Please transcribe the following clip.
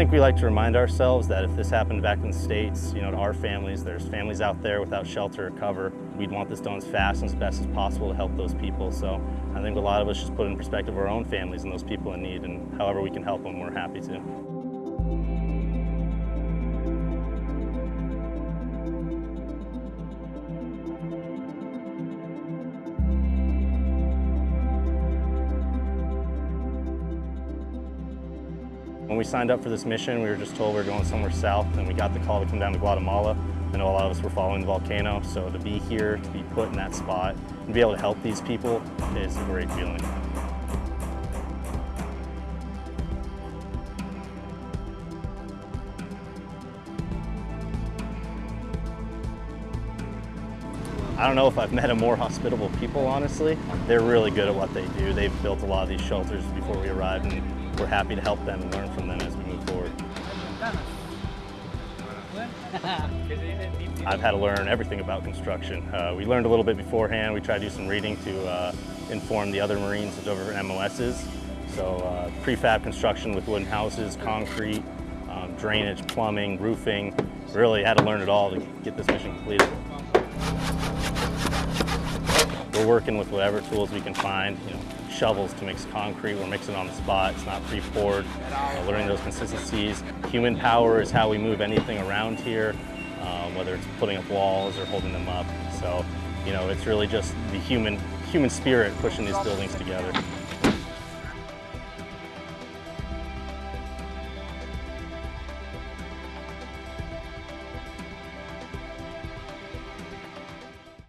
think we like to remind ourselves that if this happened back in the States, you know, to our families, there's families out there without shelter or cover. We'd want this done as fast and as best as possible to help those people. So I think a lot of us just put in perspective our own families and those people in need and however we can help them, we're happy to. When we signed up for this mission, we were just told we were going somewhere south, and we got the call to come down to Guatemala. I know a lot of us were following the volcano, so to be here, to be put in that spot, and be able to help these people is a great feeling. I don't know if I've met a more hospitable people, honestly. They're really good at what they do. They've built a lot of these shelters before we arrived, and we're happy to help them and learn from them as we move forward. I've had to learn everything about construction. Uh, we learned a little bit beforehand. We tried to do some reading to uh, inform the other Marines over MOSs. So uh, prefab construction with wooden houses, concrete, um, drainage, plumbing, roofing. Really had to learn it all to get this mission completed. We're working with whatever tools we can find, you know, shovels to mix concrete, we're mixing on the spot, it's not pre-poured, uh, learning those consistencies. Human power is how we move anything around here, um, whether it's putting up walls or holding them up. So, you know, it's really just the human, human spirit pushing these buildings together.